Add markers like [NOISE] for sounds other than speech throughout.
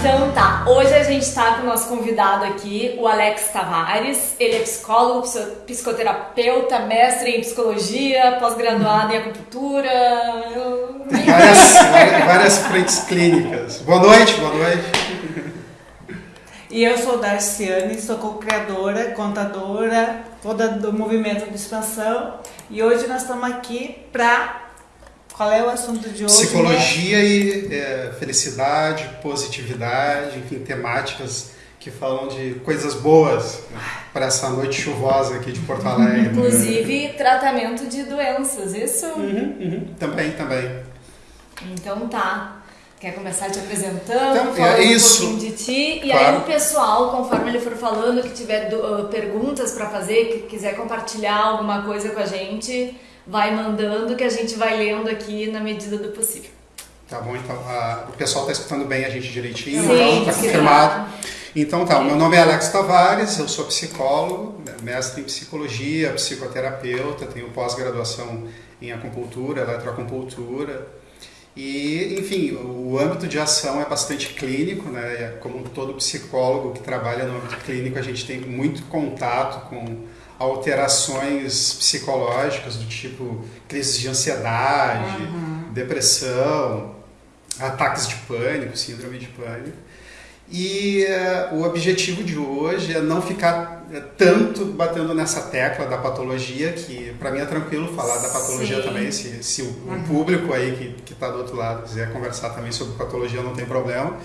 Então tá, hoje a gente tá com o nosso convidado aqui, o Alex Tavares. Ele é psicólogo, psicoterapeuta, mestre em psicologia, pós-graduado em acupuntura. Tem várias, [LAUGHS] várias frentes clínicas. Boa noite, boa noite. E eu sou Darciane, sou co-criadora, contadora, toda do movimento de expansão. E hoje nós estamos aqui para qual é o assunto de hoje? Psicologia né? e é, felicidade, positividade, enfim, temáticas que falam de coisas boas né, para essa noite chuvosa aqui de Porto Alegre. Inclusive né? tratamento de doenças, isso? Uhum, uhum. Também, também. Então tá. Quer começar te apresentando, então, falando é isso. um pouquinho de ti? E claro. aí o pessoal, conforme ele for falando, que tiver uh, perguntas para fazer, que quiser compartilhar alguma coisa com a gente, vai mandando que a gente vai lendo aqui na medida do possível. Tá bom, então a, o pessoal está escutando bem a gente direitinho, Sim, então está confirmado. Então tá, meu nome é Alex Tavares, eu sou psicólogo, né, mestre em psicologia, psicoterapeuta, tenho pós-graduação em acupuntura, eletroacupuntura. E, enfim, o âmbito de ação é bastante clínico, né? Como todo psicólogo que trabalha no âmbito clínico, a gente tem muito contato com alterações psicológicas do tipo crises de ansiedade, uhum. depressão, ataques de pânico, síndrome de pânico. E uh, o objetivo de hoje é não ficar tanto batendo nessa tecla da patologia, que para mim é tranquilo falar da patologia Sim. também, se, se o, uhum. público aí que está do outro lado quiser conversar também sobre patologia, não tem problema.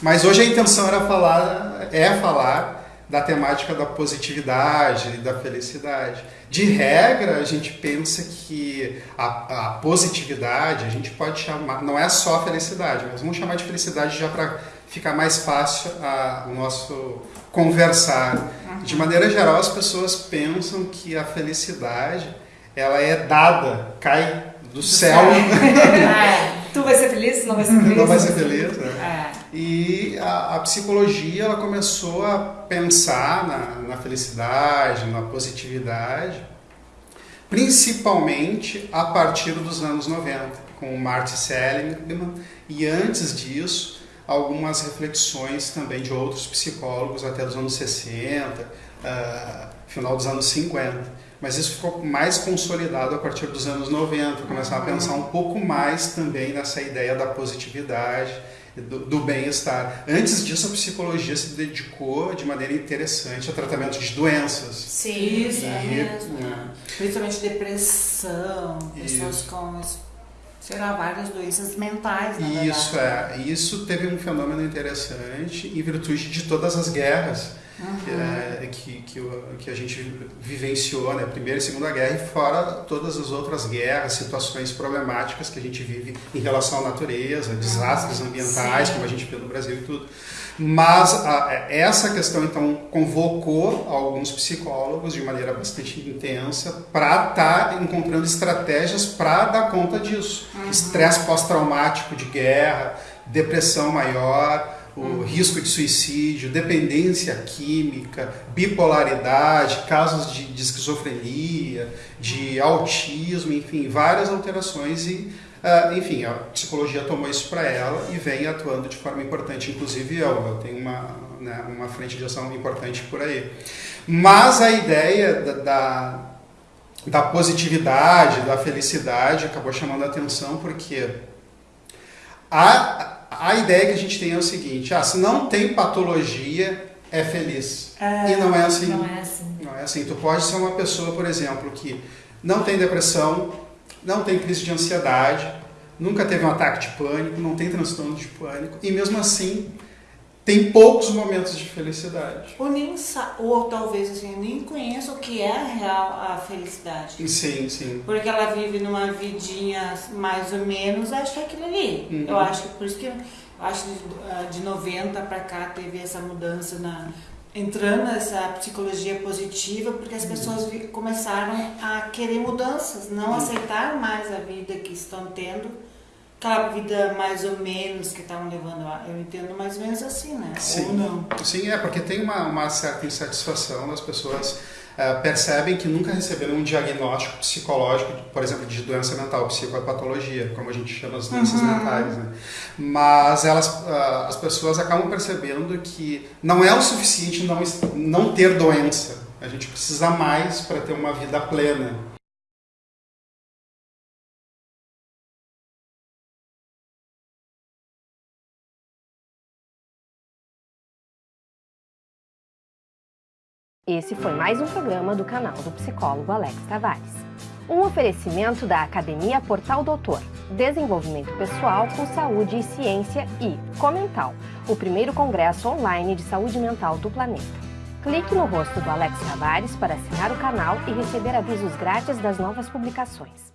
Mas hoje a intenção era falar, é falar da temática da positividade e da felicidade. De regra, a gente pensa que a, a, positividade a gente pode chamar, não é só felicidade, mas vamos chamar de felicidade já para ficar mais fácil a, o nosso conversar. De maneira geral, as pessoas pensam que a felicidade ela é dada, cai do, do céu. céu. [LAUGHS] Tu vai ser feliz? Não vai ser feliz? Não vai ser feliz, né? É. E a, a, psicologia ela começou a pensar na, na felicidade, na positividade, principalmente a partir dos anos 90, com o Marty Seligman, e antes disso, algumas reflexões também de outros psicólogos até dos anos 60, uh, ah, final dos anos 50 mas isso ficou mais consolidado a partir dos anos 90, começar a pensar um pouco mais também nessa ideia da positividade, do, do bem-estar. Antes disso, a psicologia se dedicou de maneira interessante ao tratamento de doenças. Sim, isso, é mesmo. Né? Principalmente depressão, pessoas isso. com sei lá, várias doenças mentais, na Isso, verdade. é. Isso teve um fenômeno interessante em virtude de todas as guerras uhum. que, é, que, que, que, a gente vivenciou, né? Primeira e Segunda Guerra, e fora todas as outras guerras, situações problemáticas que a gente vive em relação à natureza, desastres uhum. ambientais, Sim. como a gente vê no Brasil e tudo. Mas a, essa questão, então, convocou alguns psicólogos de maneira bastante intensa para estar tá encontrando estratégias para dar conta disso. Uhum. Estresse pós-traumático de guerra, depressão maior, o risco de suicídio, dependência química, bipolaridade, casos de, de esquizofrenia, de autismo, enfim, várias alterações e, uh, enfim, a psicologia tomou isso para ela e vem atuando de forma importante, inclusive eu, eu tenho uma, né, uma frente de ação importante por aí. Mas a ideia da, da, da positividade, da felicidade acabou chamando a atenção porque a a ideia que a gente tem é o seguinte: ah, se não tem patologia, é feliz. É, e não é assim. Não é assim. Não é assim. Tu pode ser uma pessoa, por exemplo, que não tem depressão, não tem crise de ansiedade, nunca teve um ataque de pânico, não tem transtorno de pânico, e mesmo assim tem poucos momentos de felicidade. Ou, nem, ou talvez assim, nem conheça o que é a real a felicidade. Sim, sim. Porque ela vive numa vidinha mais ou menos, acho que é aquilo ali. Uhum. Eu acho que por isso que eu acho que de 90 para cá teve essa mudança na entrando essa psicologia positiva, porque as uhum. pessoas começaram a querer mudanças, não uhum. aceitar mais a vida que estão tendo aquela vida mais ou menos que estavam levando lá. Eu entendo mais ou menos assim, né? Sim. Ou não. Sim, é porque tem uma, uma certa insatisfação das pessoas uh, percebem que nunca receberam um diagnóstico psicológico, por exemplo, de doença mental, psicopatologia, como a gente chama as doenças uhum. mentais, né? Mas elas, uh, as pessoas acabam percebendo que não é o suficiente não, não ter doença. A gente precisa mais para ter uma vida plena. Esse foi mais um programa do canal do psicólogo Alex Tavares. Um oferecimento da Academia Portal Doutor, Desenvolvimento Pessoal com Saúde e Ciência e Comental, o primeiro congresso online de saúde mental do planeta. Clique no rosto do Alex Tavares para assinar o canal e receber avisos grátis das novas publicações.